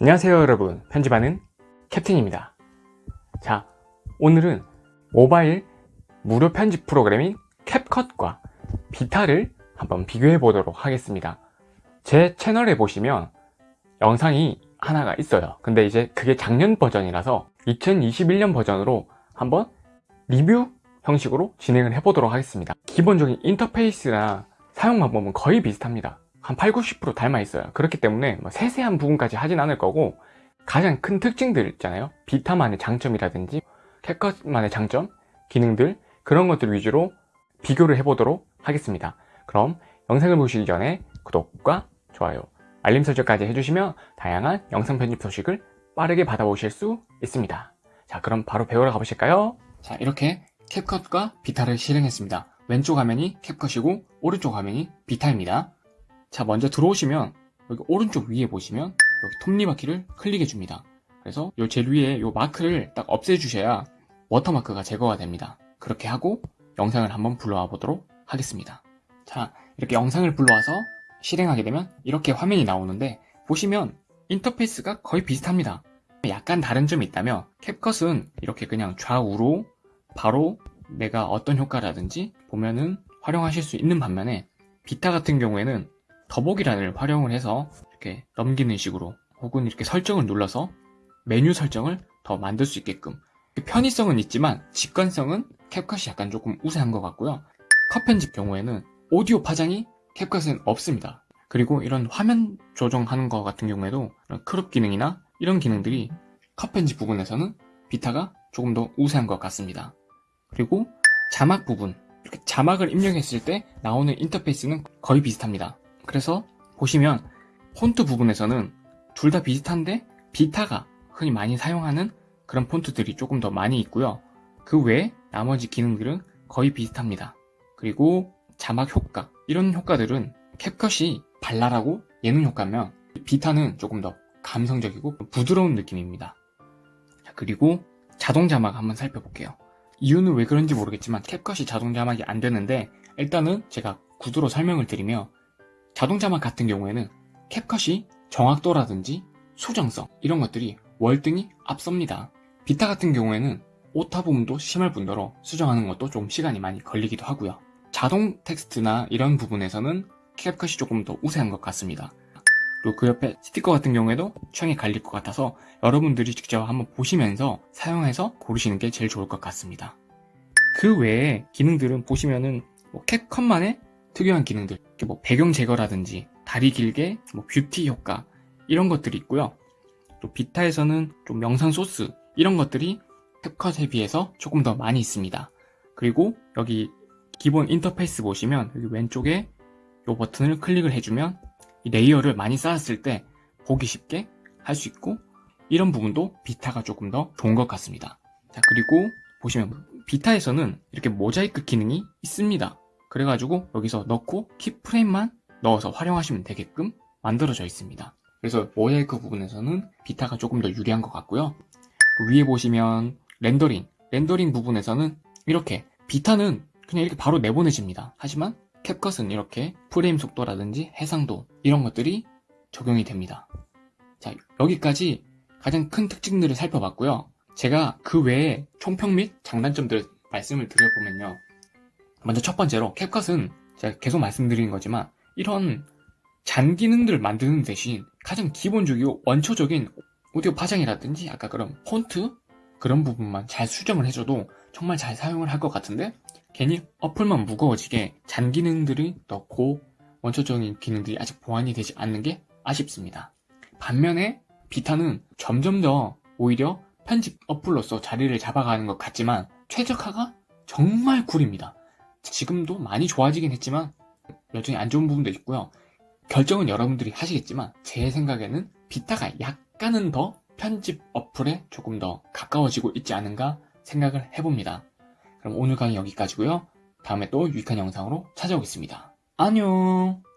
안녕하세요 여러분. 편집하는 캡틴입니다. 자 오늘은 모바일 무료 편집 프로그램인 캡컷과 비타를 한번 비교해 보도록 하겠습니다. 제 채널에 보시면 영상이 하나가 있어요. 근데 이제 그게 작년 버전이라서 2021년 버전으로 한번 리뷰 형식으로 진행을 해 보도록 하겠습니다. 기본적인 인터페이스나 사용 방법은 거의 비슷합니다 한 8, 90% 닮아 있어요. 그렇기 때문에 뭐 세세한 부분까지 하진 않을 거고 가장 큰 특징들 있잖아요. 비타만의 장점이라든지 캡컷만의 장점, 기능들 그런 것들 위주로 비교를 해보도록 하겠습니다. 그럼 영상을 보시기 전에 구독과 좋아요, 알림 설정까지 해주시면 다양한 영상 편집 소식을 빠르게 받아보실 수 있습니다. 자 그럼 바로 배우러 가보실까요? 자 이렇게 캡컷과 비타를 실행했습니다. 왼쪽 화면이 캡컷이고 오른쪽 화면이 비타입니다 자 먼저 들어오시면 여기 오른쪽 위에 보시면 여기 톱니바퀴를 클릭해 줍니다. 그래서 요 제일 위에 요 마크를 딱 없애 주셔야 워터마크가 제거가 됩니다. 그렇게 하고 영상을 한번 불러와 보도록 하겠습니다. 자 이렇게 영상을 불러와서 실행하게 되면 이렇게 화면이 나오는데 보시면 인터페이스가 거의 비슷합니다. 약간 다른 점이 있다면 캡컷은 이렇게 그냥 좌우로 바로 내가 어떤 효과라든지 보면은 활용하실 수 있는 반면에 VITA 같은 경우에는 더보기란을 활용을 해서 이렇게 넘기는 식으로 혹은 이렇게 설정을 눌러서 메뉴 설정을 더 만들 수 있게끔. 편의성은 있지만 직관성은 CapCut이 약간 조금 우세한 것 같고요. 컷 편집 경우에는 오디오 파장이 CapCut은 없습니다. 그리고 이런 화면 조정하는 것 같은 경우에도 crop 기능이나 이런 기능들이 컷 편집 부분에서는 VITA가 조금 더 우세한 것 같습니다. 그리고 자막 부분. 이렇게 자막을 입력했을 때 나오는 인터페이스는 거의 비슷합니다 그래서 보시면 폰트 부분에서는 둘 다 비슷한데 비타가 흔히 많이 사용하는 그런 폰트들이 조금 더 많이 있고요. 그 외에 나머지 기능들은 거의 비슷합니다. 그리고 자막 효과 이런 효과들은 캡컷이 발랄하고 예능 효과면 비타는 조금 더 감성적이고 부드러운 느낌입니다. 그리고 자동 자막 한번 살펴볼게요. 이유는 왜 그런지 모르겠지만 캡컷이 자동 자막이 안 되는데 일단은 제가 구두로 설명을 드리며 자동자막 같은 경우에는 캡컷이 정확도라든지 수정성 이런 것들이 월등히 앞섭니다. 비타 같은 경우에는 오타 부분도 심할 뿐더러 수정하는 것도 좀 시간이 많이 걸리기도 하고요. 자동 텍스트나 이런 부분에서는 캡컷이 조금 더 우세한 것 같습니다. 그리고 그 옆에 스티커 같은 경우에도 취향이 갈릴 것 같아서 여러분들이 직접 한번 보시면서 사용해서 고르시는 게 제일 좋을 것 같습니다. 그 외에 기능들은 보시면은 뭐 CapCut만의 특유한 기능들 뭐 배경 제거라든지 다리 길게 뭐 뷰티 효과 이런 것들이 있고요. 또 VITA에서는 좀 영상 소스 이런 것들이 CapCut에 비해서 조금 더 많이 있습니다. 그리고 여기 기본 인터페이스 보시면 여기 왼쪽에 이 버튼을 클릭을 해주면 이 layer를 많이 쌓았을 때 보기 쉽게 할 수 있고 이런 부분도 비타가 조금 더 좋은 것 같습니다. 자 그리고 보시면 비타에서는 이렇게 모자이크 기능이 있습니다 그래가지고 여기서 넣고 keyframe만 넣어서 활용하시면 되게끔 만들어져 있습니다. 그래서 모자이크 부분에서는 비타가 조금 더 유리한 것 같고요. 그 위에 보시면 렌더링 렌더링 부분에서는 이렇게 비타는 그냥 이렇게 바로 내보내집니다. 하지만 캡컷은 이렇게 프레임 속도라든지 해상도 이런 것들이 적용이 됩니다. 자 여기까지 가장 큰 특징들을 살펴봤고요. 제가 그 외에 총평 및 장단점들을 말씀을 드려보면요 먼저 첫 번째로 캡컷은 제가 계속 말씀드리는 거지만 이런 잔 기능들을 만드는 대신 가장 기본적이고 원초적인 오디오 파장이라든지 아까 그런 폰트 그런 부분만 잘 수정을 해줘도 정말 잘 사용을 할 것 같은데 괜히 어플만 무거워지게 잔 기능들을 넣고 원초적인 기능들이 아직 보완이 되지 않는 게 아쉽습니다. 반면에 비타는 점점 더 오히려 편집 어플로서 자리를 잡아가는 것 같지만 최적화가 정말 꿀입니다 지금도 많이 좋아지긴 했지만 여전히 안 좋은 부분도 있고요. 결정은 여러분들이 하시겠지만 제 생각에는 비타가 약간은 더 편집 어플에 조금 더 가까워지고 있지 않은가 생각을 해봅니다. 그럼 오늘 강의 여기까지고요. 다음에 또 유익한 영상으로 찾아오겠습니다. 안녕